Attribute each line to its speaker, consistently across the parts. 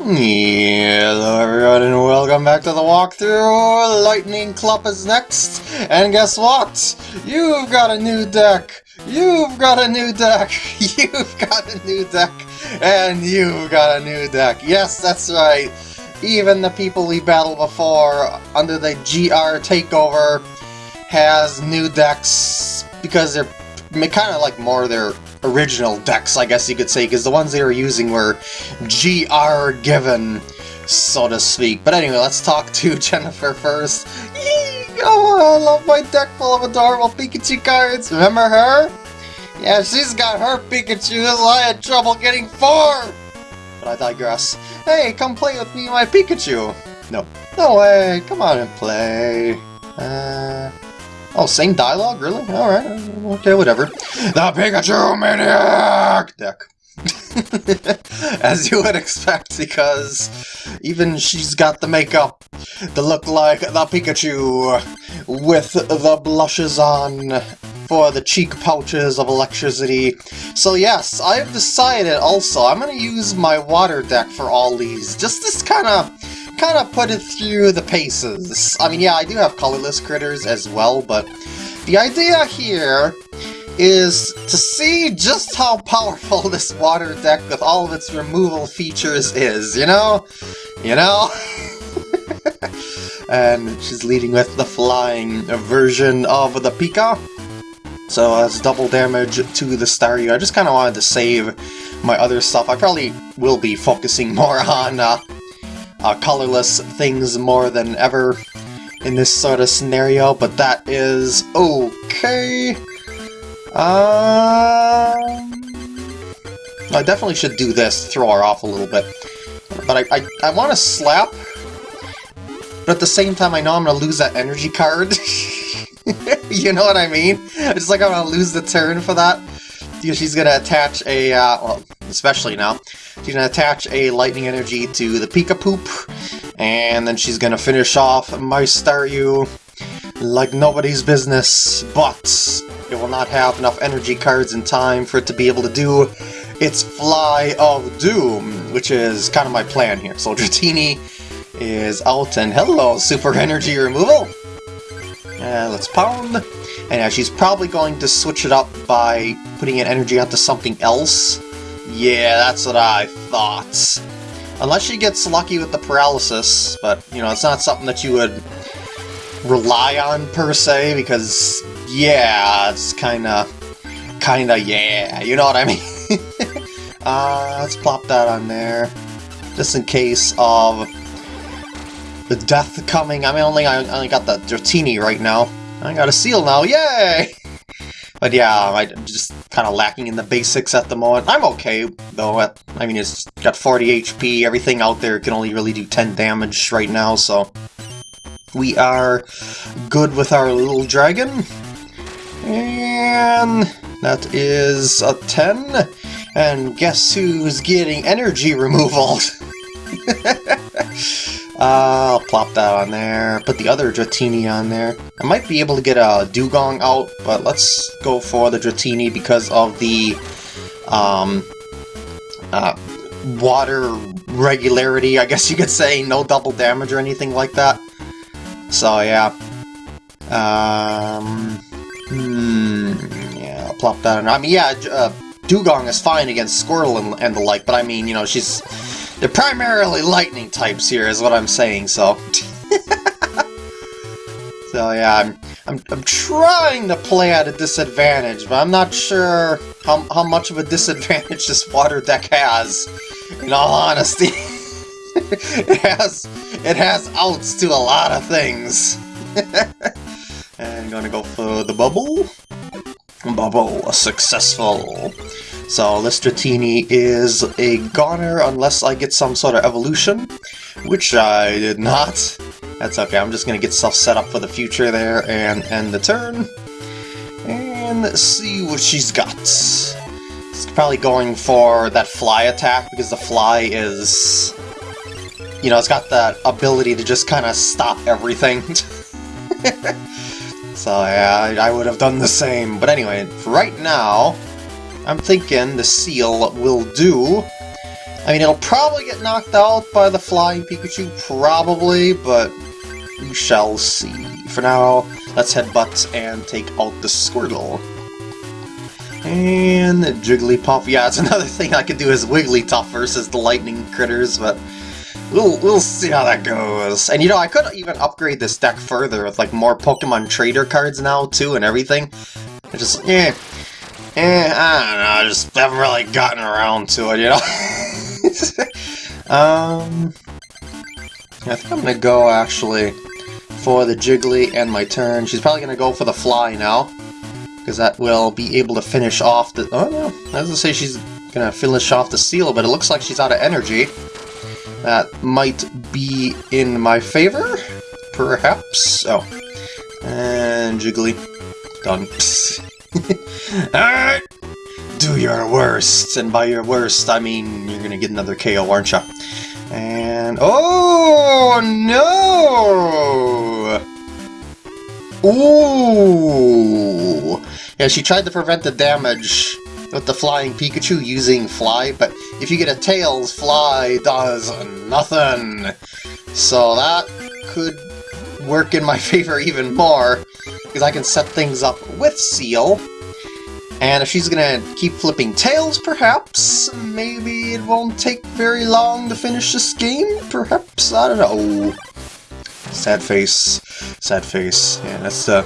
Speaker 1: Hello everyone and welcome back to the walkthrough! Lightning Club is next, and guess what? You've got a new deck! You've got a new deck! You've got a new deck! And you've got a new deck! Yes, that's right! Even the people we battled before under the GR takeover has new decks because they're kind of like more their original decks, I guess you could say, because the ones they were using were GR given, so to speak. But anyway, let's talk to Jennifer first. Yee! Oh, I love my deck full of adorable Pikachu cards. Remember her? Yeah, she's got her Pikachu, that's why I had trouble getting four! But I digress. Hey, come play with me my Pikachu! No. No way, come on and play. Uh... Oh, same dialogue? Really? Alright, okay, whatever. The Pikachu Maniac deck. As you would expect, because even she's got the makeup to look like the Pikachu with the blushes on for the cheek pouches of electricity. So yes, I've decided also I'm going to use my water deck for all these, just this kind of kind of put it through the paces. I mean, yeah, I do have colorless critters as well, but the idea here is to see just how powerful this water deck with all of its removal features is, you know? You know? and she's leading with the flying version of the Pika. So as double damage to the Staryu. I just kind of wanted to save my other stuff. I probably will be focusing more on uh, uh, colorless things more than ever in this sort of scenario, but that is okay. Um, I definitely should do this to throw her off a little bit. But I, I, I want to slap, but at the same time I know I'm going to lose that energy card. you know what I mean? It's like I'm going to lose the turn for that. She's going to attach a, uh, well, especially now, she's going to attach a lightning energy to the Pika Poop, and then she's going to finish off my Staryu like nobody's business, but it will not have enough energy cards in time for it to be able to do its Fly of Doom, which is kind of my plan here. So Dratini is out, and hello, Super Energy Removal! Uh, let's pound. And yeah, she's probably going to switch it up by putting an energy onto something else. Yeah, that's what I thought. Unless she gets lucky with the paralysis, but, you know, it's not something that you would rely on, per se, because, yeah, it's kinda, kinda, yeah, you know what I mean? uh, let's plop that on there, just in case of the death coming. I mean, only I only got the Dratini right now. I got a Seel now, yay! But yeah, I'm just kind of lacking in the basics at the moment. I'm okay, though. I mean, it's got 40 HP. Everything out there can only really do 10 damage right now, so... We are good with our little dragon. And that is a 10. And guess who's getting energy removal? Uh, I'll plop that on there, put the other Dratini on there. I might be able to get a Dewgong out, but let's go for the Dratini because of the um, uh, water regularity, I guess you could say. No double damage or anything like that. So, yeah. Um, hmm, yeah, I'll plop that on. I mean, yeah, uh, Dewgong is fine against Squirtle and, and the like, but I mean, you know, she's they're primarily lightning types here, is what I'm saying, so... so yeah, I'm, I'm, I'm trying to play at a disadvantage, but I'm not sure how, how much of a disadvantage this water deck has, in all honesty. it has it has outs to a lot of things. and I'm gonna go for the bubble. Bubble, successful. So Listratini is a goner unless I get some sort of evolution, which I did not. That's okay, I'm just to get stuff set up for the future there and end the turn. And see what she's got. It's probably going for that fly attack because the fly is... You know, it's got that ability to just kind of stop everything. so yeah, I would have done the same. But anyway, right now, I'm thinking the Seel will do. I mean, it'll probably get knocked out by the flying Pikachu, probably, but we shall see. For now, let's headbutt and take out the Squirtle. And Jigglypuff. Yeah, it's another thing I could do is Wigglytuff versus the lightning critters, but we'll, we'll see how that goes. And you know, I could even upgrade this deck further with like more Pokemon Trader cards now too and everything. I just, yeah, eh, I don't know, I just haven't really gotten around to it, you know? um, I think I'm gonna go actually for the Jiggly and my turn. She's probably gonna go for the Fly now because that will be able to finish off the... Oh, no. I was to say she's to finish off the Seel, but it looks like she's out of energy. That might be in my favor, perhaps. Oh. And Jiggly. Done. Alright! Do your worst, and by your worst, I mean you're gonna get another KO, aren't you? And... Oh, no! Ooh! Yeah, she tried to prevent the damage with the flying Pikachu using Fly, but if you get a Tails, Fly does nothing. So that could work in my favor even more, because I can set things up with Seel. And if she's gonna keep flipping tails, perhaps, maybe it won't take very long to finish this game, perhaps, I don't know. Sad face, sad face, yeah, that's the...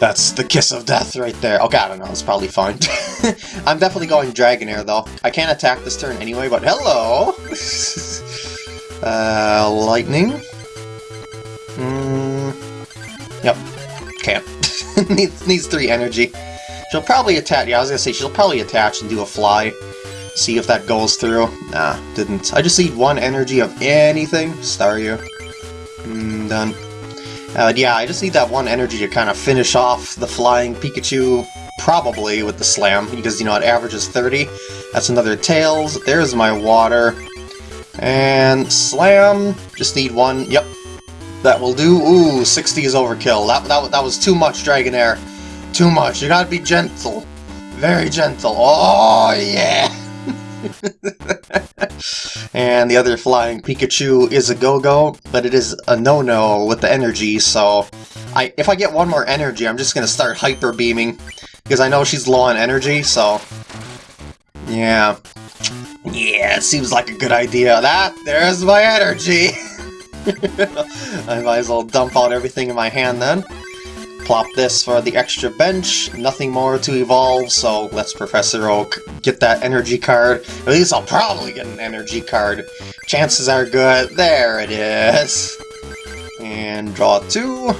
Speaker 1: That's the kiss of death right there. Okay, I don't know, it's probably fine. I'm definitely going Dragonair, though. I can't attack this turn anyway, but hello! uh, lightning? Mm, yep, can't. needs, needs three energy. She'll probably attach, yeah, I was gonna say, she'll probably attach and do a fly. See if that goes through. Nah, didn't. I just need one energy of anything. Staryu. Mm, done. Uh, yeah, I just need that one energy to kind of finish off the flying Pikachu, probably with the Slam, because, you know, it averages 30. That's another Tails. There's my water. And Slam, just need one. Yep, that will do. Ooh, 60 is overkill. That, that, that was too much, Dragonair. Too much. You gotta be gentle. Very gentle. Oh, yeah! and the other flying Pikachu is a go-go, but it is a no-no with the energy, so I if I get one more energy, I'm just gonna start hyper beaming because I know she's low on energy, so yeah. Yeah, it seems like a good idea. That, there's my energy! I might as well dump out everything in my hand then. Plop this for the extra bench, nothing more to evolve, so let's Professor Oak get that energy card. At least I'll probably get an energy card. Chances are good. There it is. And draw two.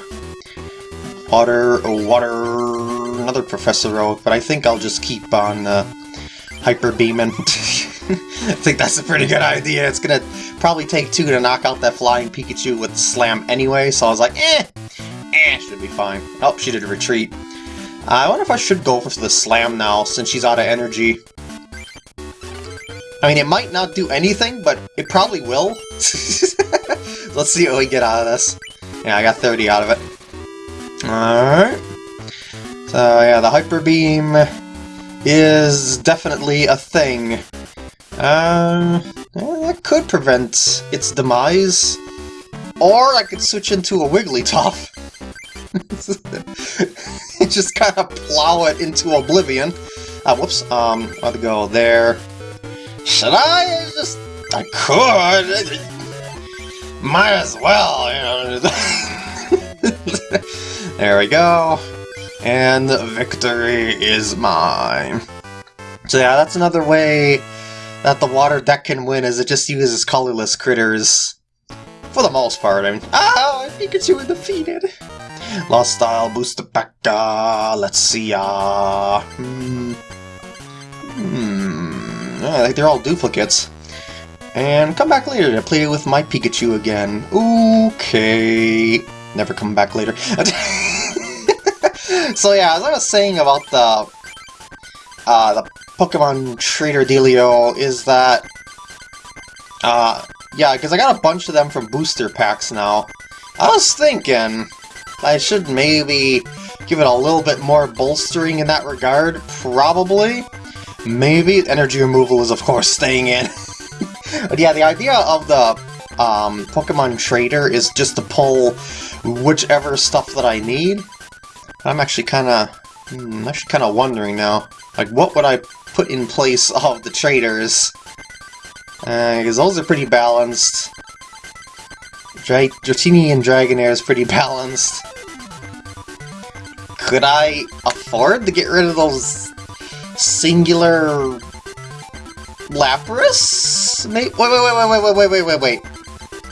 Speaker 1: Water, water, another Professor Oak, but I think I'll just keep on uh, Hyper Beaming. I think that's a pretty good idea. It's gonna probably take two to knock out that flying Pikachu with Slam anyway, so I was like, eh, Eh, should be fine. Oh, she did a retreat. I wonder if I should go for the slam now, since she's out of energy. I mean, it might not do anything, but it probably will. Let's see what we get out of this. Yeah, I got 30 out of it. Alright. So, yeah, the Hyper Beam is definitely a thing. Um, that could prevent its demise. Or I could switch into a Wigglytuff. just kind of plow it into oblivion. Uh, whoops, um, I'll go there. Should I just... I could! Might as well, you know. there we go. And victory is mine. So yeah, that's another way that the water deck can win, is it just uses colorless critters. For the most part, I mean... Ah, Pikachu defeated! Lost Style, Booster Pack, uh, let's see, uh... Hmm... Hmm... I think they're all duplicates. And come back later to play with my Pikachu again. Okay... Never come back later. so yeah, as I was saying about the... Uh, the Pokemon Trader dealio is that... Uh, yeah, because I got a bunch of them from booster packs now. I was thinking, I should maybe give it a little bit more bolstering in that regard, probably. Maybe energy removal is of course staying in. but yeah, the idea of the um, Pokemon Trader is just to pull whichever stuff that I need. I'm actually kind of, hmm, actually kind of wondering now, like what would I put in place of the traders? Because uh, those are pretty balanced. Dra Dratini and Dragonair is pretty balanced. Could I afford to get rid of those singular Lapras? Wait, wait, wait, wait, wait, wait, wait, wait, wait, wait.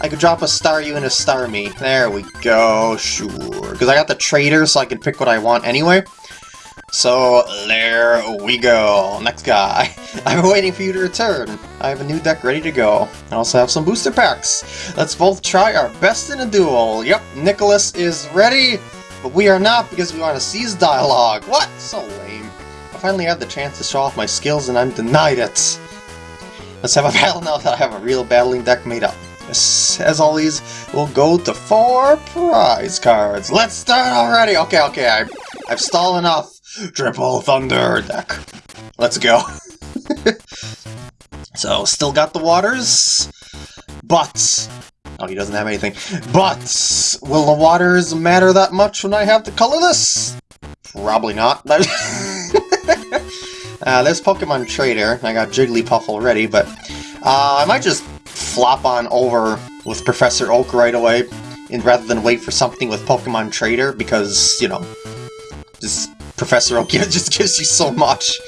Speaker 1: I could drop a Staryu and a Starmie. There we go, sure. Because I got the trader, so I can pick what I want anyway. So, there we go. Next guy. I've been waiting for you to return. I have a new deck ready to go. I also have some booster packs. Let's both try our best in a duel. Yep, Nicholas is ready, but we are not because we want to seize dialogue. What? So lame. I finally had the chance to show off my skills and I'm denied it. Let's have a battle now that I have a real battling deck made up. As always, we'll go to four prize cards. Let's start already! Okay, okay, I, I've stalled enough. Triple Thunder deck. Let's go. so, still got the waters, but... Oh, he doesn't have anything. But, will the waters matter that much when I have to colorless? Probably not. uh, there's Pokemon Trader. I got Jigglypuff already, but uh, I might just flop on over with Professor Oak right away, and rather than wait for something with Pokemon Trader, because, you know, just Professor Oak just gives you so much.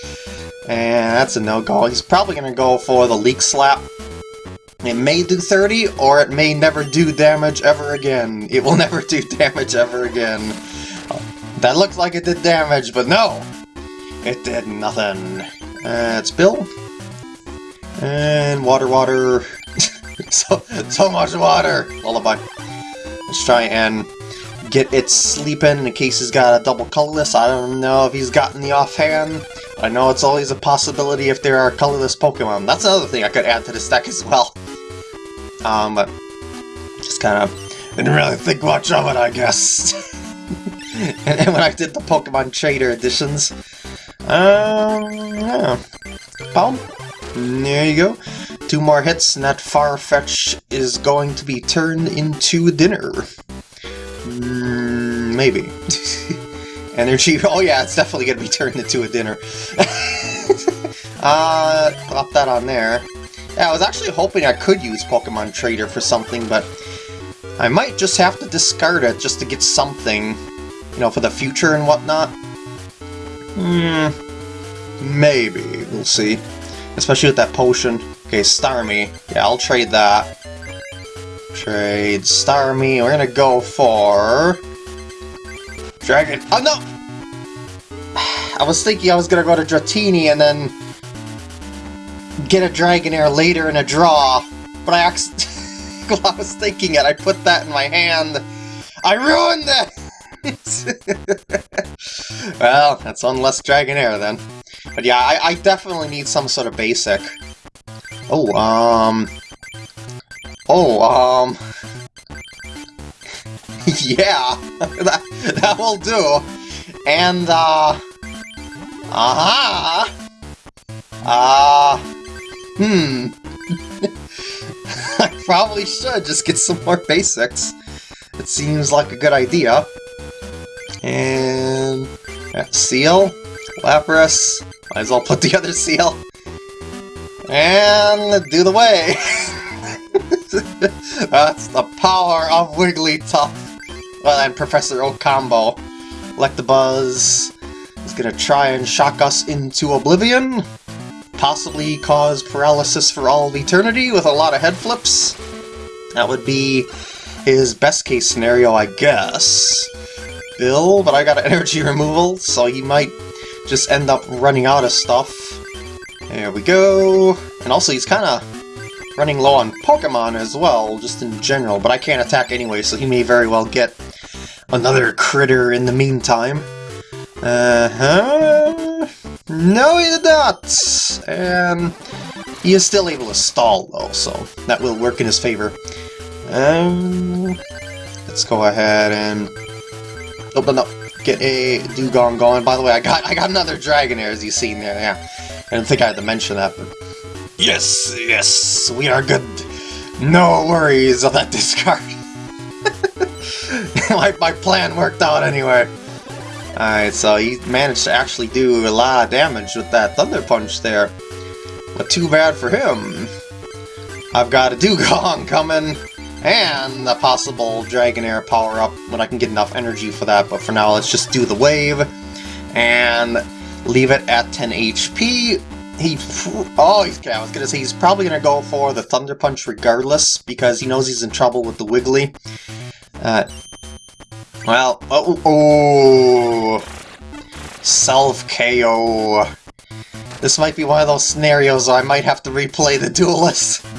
Speaker 1: And that's a no-go. He's probably going to go for the Leek Slap. It may do 30, or it may never do damage ever again. It will never do damage ever again. That looked like it did damage, but no! It did nothing. Uh, it's Bill. And water, water. so, so much water! Lullaby. Let's try and get it sleeping in case he's got a double colorless. I don't know if he's gotten the offhand. I know it's always a possibility if there are colorless Pokemon. That's another thing I could add to this deck as well. Um, but just kind of didn't really think much of it, I guess. and, and, when I did the Pokemon Trader editions, um, yeah. There you go. Two more hits, and that Farfetch is going to be turned into dinner. Maybe. Energy, oh yeah, it's definitely going to be turned into a dinner. uh, pop that on there. Yeah, I was actually hoping I could use Pokemon Trader for something, but I might just have to discard it just to get something, you know, for the future and whatnot. Hmm, maybe. We'll see. Especially with that potion. Okay, Starmie. Yeah, I'll trade that. Trade Starmie. We're gonna go for... Dragon... Oh, no! I was thinking I was gonna go to Dratini and then get a Dragonair later in a draw, but I actually... I was thinking it, I put that in my hand. I ruined it! well, that's one less Dragonair then. But yeah, I, I definitely need some sort of basic. Oh, um... Oh, um... yeah, that, that will do. And, uh... Uh, uh hmm... I probably should just get some more basics. It seems like a good idea. And... Seel, Lapras, might as well put the other Seel. And do the way! That's the power of Wigglytuff! Well, and Professor combo. Electabuzz is gonna try and shock us into oblivion. Possibly cause paralysis for all of eternity with a lot of head flips. That would be his best case scenario, I guess. Bill, but I got energy removal, so he might just end up running out of stuff. There we go. And also, he's kind of running low on Pokemon as well, just in general, but I can't attack anyway, so he may very well get another critter in the meantime. Uh-huh. No, he did not! And he is still able to stall, though, so that will work in his favor. Um, let's go ahead and... Open up get a Dewgong going. By the way, I got I got another Dragonair, as you've seen there, yeah. I didn't think I had to mention that, but Yes, yes, we are good. No worries of that discard. my, my plan worked out anyway. Alright, so he managed to actually do a lot of damage with that Thunder Punch there. But too bad for him. I've got a Dewgong coming, and a possible Dragonair power-up when I can get enough energy for that, but for now let's just do the wave, and leave it at 10 HP. He, oh, he's, I was gonna say he's probably gonna go for the Thunder Punch regardless, because he knows he's in trouble with the Wiggly. Uh, well, oh, oh self-KO. This might be one of those scenarios I might have to replay the duelist.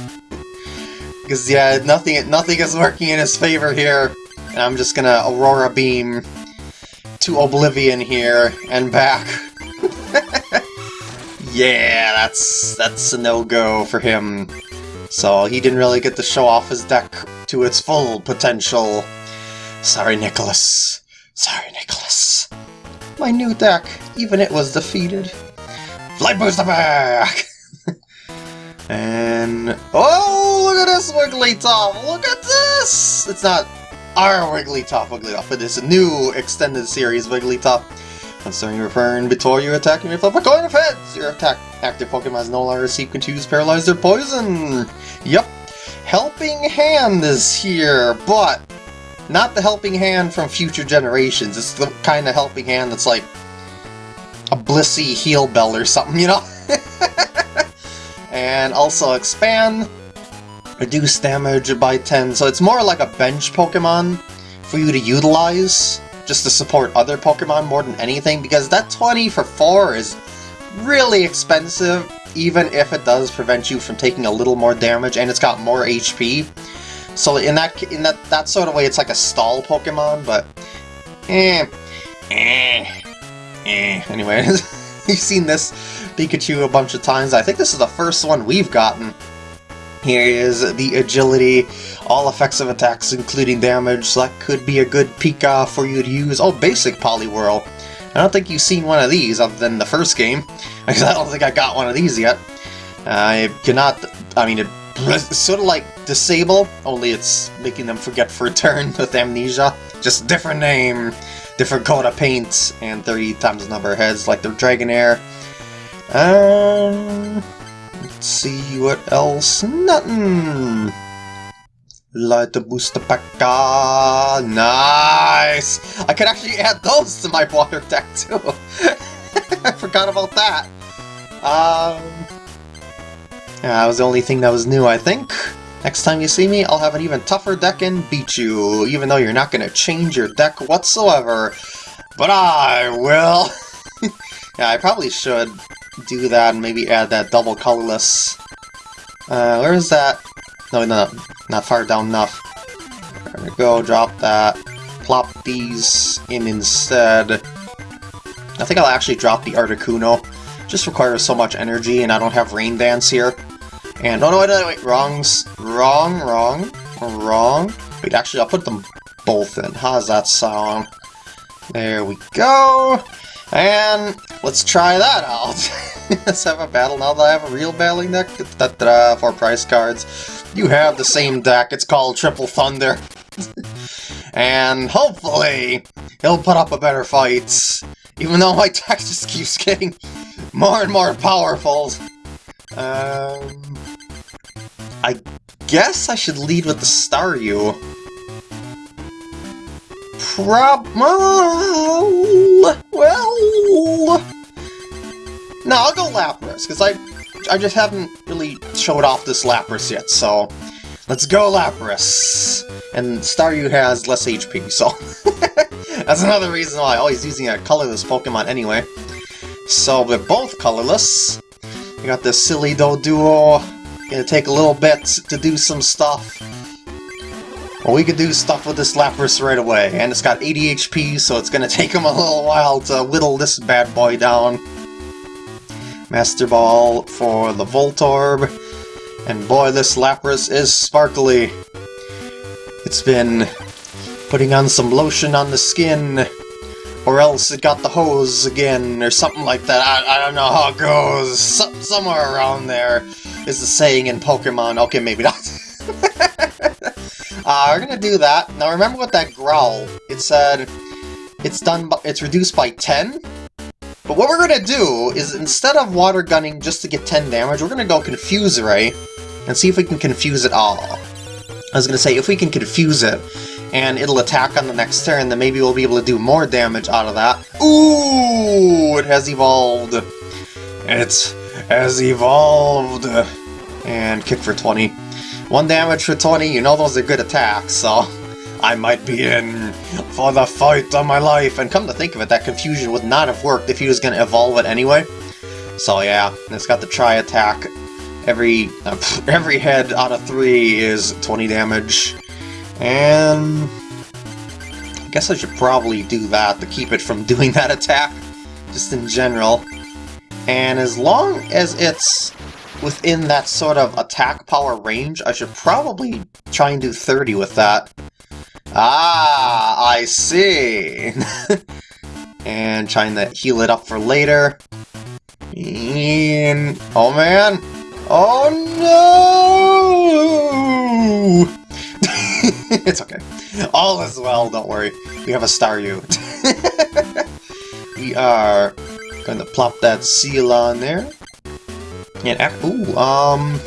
Speaker 1: Because, yeah, nothing, nothing is working in his favor here. And I'm just gonna Aurora Beam to Oblivion here and back. yeah, that's that's a no-go for him. So he didn't really get to show off his deck to its full potential. Sorry, Nicholas. Sorry, Nicholas. My new deck, even it was defeated. Flight Booster back! and... Oh, look at this Wigglytuff! Look at this! It's not our Wigglytuff Wigglytuff, it is a new extended series Wigglytuff. Concerning your turn, before you attack, you may flip a coin of heads! Your attack active Pokemon is no longer received confuse, paralyze, or poison! Yep. Helping Hand is here, but not the helping hand from future generations. It's the kind of helping hand that's like a blissy heal bell or something, you know? and also expand, reduce damage by 10, so it's more like a bench Pokemon for you to utilize, just to support other Pokemon more than anything, because that 20 for 4 is really expensive, even if it does prevent you from taking a little more damage, and it's got more HP. So in that in that that sort of way, it's like a stall Pokemon, but eh, eh, eh. Anyway, you've seen this Pikachu a bunch of times. I think this is the first one we've gotten. Here is the agility, all effects of attacks, including damage. So that could be a good Pika for you to use. Oh, basic Poliwhirl. I don't think you've seen one of these other than the first game, because I don't think I got one of these yet. I cannot, I mean, it it's sort of like Disable, only it's making them forget for a turn with Amnesia. Just different name, different coat of paint, and 30 times the number of heads like the Dragonair. Um, let's see what else. Nothing. Light the booster pack. Nice! I could actually add those to my water deck too. I forgot about that. Um, yeah, that was the only thing that was new, I think. Next time you see me, I'll have an even tougher deck and beat you, even though you're not going to change your deck whatsoever. But I will! yeah, I probably should do that and maybe add that double colorless. Uh, where is that? No, no, not far down enough. There we go, drop that. Plop these in instead. I think I'll actually drop the Articuno. Just requires so much energy and I don't have Rain Dance here. And, oh no, wait, wait, wait, wrongs, wrong, wrong, wrong. Wait, actually, I'll put them both in. How's that sound? There we go. And let's try that out. let's have a battle now that I have a real battling deck. Da -da for price cards. You have the same deck. It's called Triple Thunder. and hopefully, he'll put up a better fight. Even though my deck just keeps getting more and more powerful. Um, I guess I should lead with the Staryu. Prob... Well... No, I'll go Lapras, because I, I just haven't really showed off this Lapras yet, so... Let's go Lapras! And Staryu has less HP, so... That's another reason why. Oh, he's using a colorless Pokemon anyway. So, we're both colorless. We got this silly Doduo Gonna take a little bit to do some stuff. Well, we could do stuff with this Lapras right away, and it's got 80 HP, so it's gonna take him a little while to whittle this bad boy down. Master Ball for the Voltorb, and boy, this Lapras is sparkly. It's been putting on some lotion on the skin, or else it got the hose again, or something like that. I, I don't know how it goes. somewhere around there. is the saying in Pokemon. Okay, maybe not. uh, we're gonna do that. Now remember what that growl, it said it's done, it's reduced by 10? But what we're gonna do is instead of water gunning just to get 10 damage, we're gonna go Confuse Ray and see if we can confuse it all. I was gonna say, if we can confuse it, and it'll attack on the next turn, then maybe we'll be able to do more damage out of that. Ooh! It has evolved! It has evolved! And kick for 20. One damage for 20, you know those are good attacks, so I might be in for the fight of my life. And come to think of it, that confusion would not have worked if he was going to evolve it anyway. So yeah, it's got the tri-attack. Every, uh, every head out of three is 20 damage. And... I guess I should probably do that to keep it from doing that attack, just in general. And as long as it's within that sort of attack power range, I should probably try and do 30 with that. Ah, I see! and trying to heal it up for later. And... Oh man! Oh no! it's okay. All is well, don't worry. We have a Staryu. we are going to plop that Seel on there. And, ooh, um...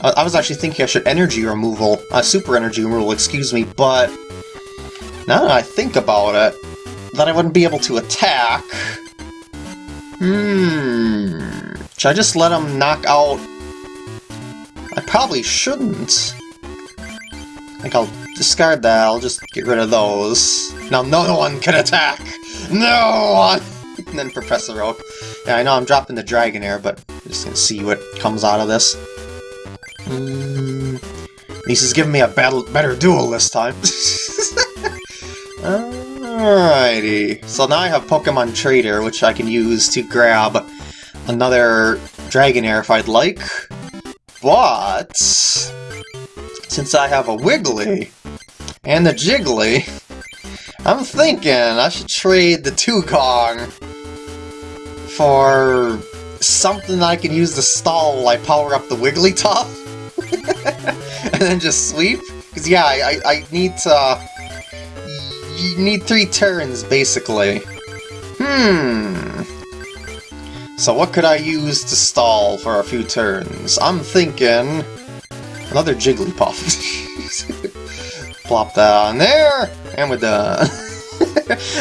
Speaker 1: I was actually thinking I should energy removal, uh, super energy removal, excuse me, but now that I think about it, that I wouldn't be able to attack. Hmm. Should I just let him knock out... I probably shouldn't. I think I'll discard that, I'll just get rid of those. Now no one can attack! No one! and then Professor Oak. Yeah, I know I'm dropping the Dragonair, but I'm just gonna see what comes out of this. Mm, least giving me a battle, better duel this time. Alrighty. So now I have Pokemon Trader, which I can use to grab another Dragonair if I'd like. But... Since I have a Wiggly, and the Jiggly, I'm thinking I should trade the Dewgong for something I can use to stall while I power up the Wigglytuff. and then just sweep? Because yeah, I, I, need to... You need three turns, basically. Hmm... So what could I use to stall for a few turns? I'm thinking... Another Jigglypuff. Plop that on there, and we're done.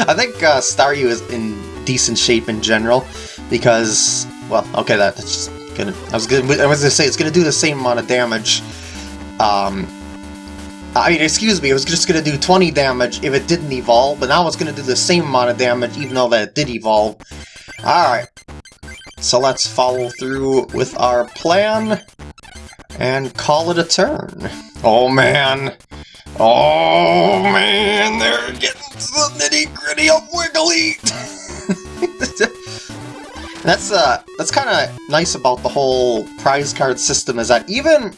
Speaker 1: I think uh, Staryu is in decent shape in general, because, well, okay, that, that's gonna, I was gonna, I was gonna say, it's gonna do the same amount of damage, um, I mean, excuse me, it was just gonna do 20 damage if it didn't evolve, but now it's gonna do the same amount of damage even though that it did evolve. Alright, so let's follow through with our plan and call it a turn. Oh man, Oh man, they're getting to the nitty gritty of Wiggly. that's uh, that's kind of nice about the whole prize card system is that even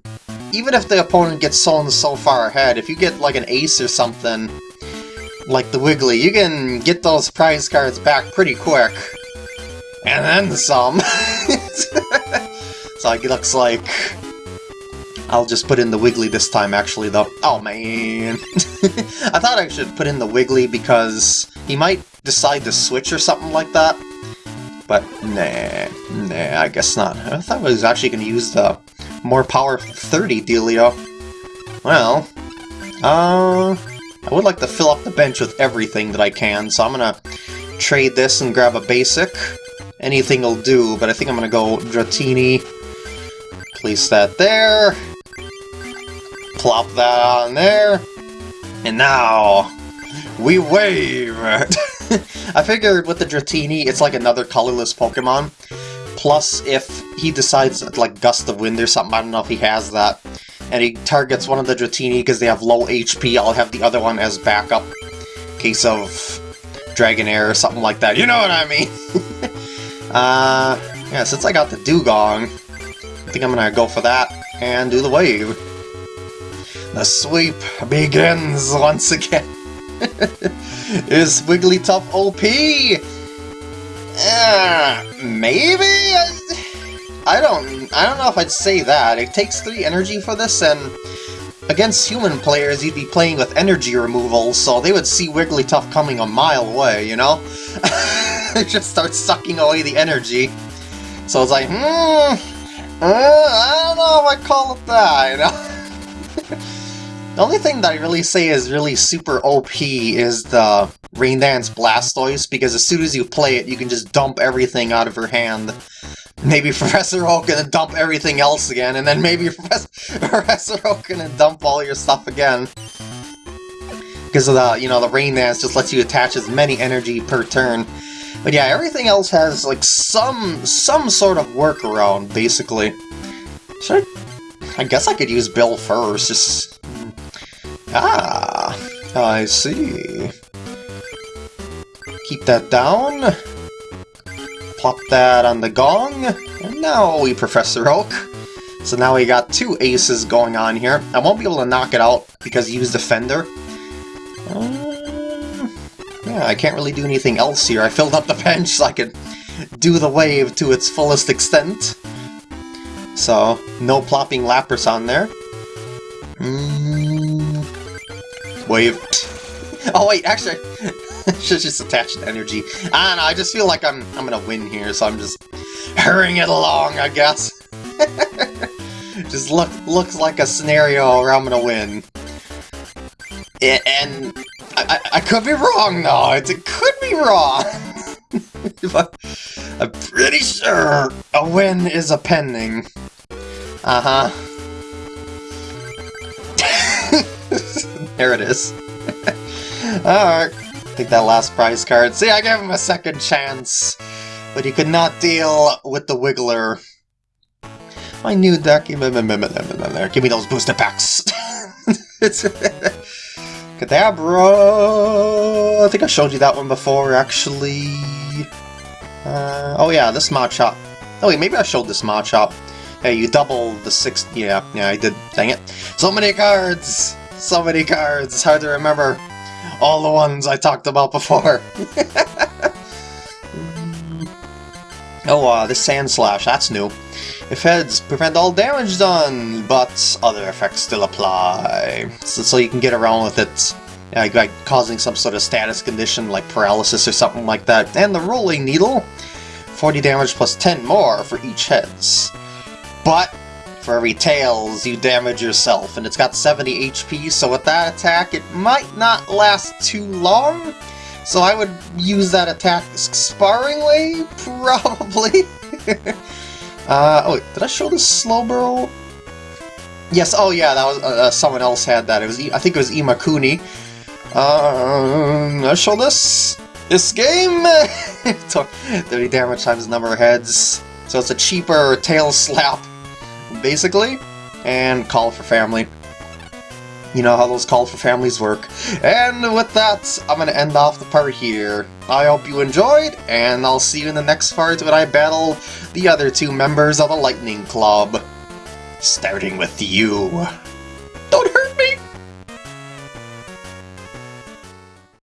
Speaker 1: even if the opponent gets so so far ahead, if you get like an ace or something, like the Wiggly, you can get those prize cards back pretty quick. And then some. so it looks like I'll just put in the Wiggly this time, actually, though. Oh, man. I thought I should put in the Wiggly because he might decide to switch or something like that. But, nah, nah, I guess not. I thought I was actually going to use the more power 30 dealio. Well, uh, I would like to fill up the bench with everything that I can, so I'm going to trade this and grab a basic. Anything will do, but I think I'm going to go Dratini. Place that there. Plop that on there. And now, we wave! I figured with the Dratini, it's like another colorless Pokemon. Plus, if he decides, like, Gust of Wind or something, I don't know if he has that, and he targets one of the Dratini because they have low HP, I'll have the other one as backup. Case of Dragonair or something like that. You know what I mean? uh, yeah, since I got the Dewgong, I think I'm gonna go for that and do the wave. The sweep begins once again. Is Wigglytuff OP? Uh, maybe? I don't I don't know if I'd say that. It takes 3 energy for this, and against human players, you'd be playing with energy removal, so they would see Wigglytuff coming a mile away, you know? it just starts sucking away the energy. So it's like, hmm, uh, I don't know if I call it that, you know? the only thing that I really say is really super OP is the Rain Dance Blastoise, because as soon as you play it, you can just dump everything out of her hand. Maybe Professor Oak gonna dump everything else again, and then maybe Professor, Professor Oak gonna dump all your stuff again. Because of the, you know, the Rain Dance just lets you attach as many energy per turn. But yeah, everything else has, like, some some sort of workaround, basically. Should I... I guess I could use Bill first, just... Ah, I see. Keep that down. Plop that on the gong. And now we Professor Oak. So now we got two aces going on here. I won't be able to knock it out because he used Defender. Um, yeah, I can't really do anything else here. I filled up the bench so I could do the wave to its fullest extent. So, no plopping Lapras on there. Mm, wave. Oh wait, actually, Should just attach an energy. I don't know, I just feel like I'm I'm gonna win here, so I'm just hurrying it along, I guess. just look looks like a scenario where I'm gonna win. And I, I, I, could be wrong though, it, it could be wrong. but I'm pretty sure a win is a pending. Uh-huh. There it is. Alright take that last prize card. See, I gave him a second chance, but he could not deal with the Wiggler. My new deck, give me those booster packs. Kadabra. I think I showed you that one before, actually. Uh, oh yeah, this Machop. Oh wait, maybe I showed this Machop. Hey, you double the six. Yeah, yeah, I did. Dang it! So many cards. So many cards. It's hard to remember all the ones I talked about before. oh, uh, this Sandslash, that's new. If heads, prevent all damage done, but other effects still apply. So, so you can get around with it, like, like causing some sort of status condition like paralysis or something like that. And the Rolling Needle, 40 damage plus 10 more for each heads. But for every Tails, you damage yourself, and it's got 70 HP, so with that attack, it might not last too long. So I would use that attack sparingly, probably. uh, oh, wait, did I show the Slowbro? Yes, oh yeah, that was uh, uh, someone else had that. It was I think it was Imakuni. Um, I show this this game. 30 damage times number of heads. So it's a cheaper tail slap basically, and call for family. You know how those call for families work. And with that, I'm to end off the part here. I hope you enjoyed, and I'll see you in the next part when I battle the other two members of the Lightning Club. Starting with you.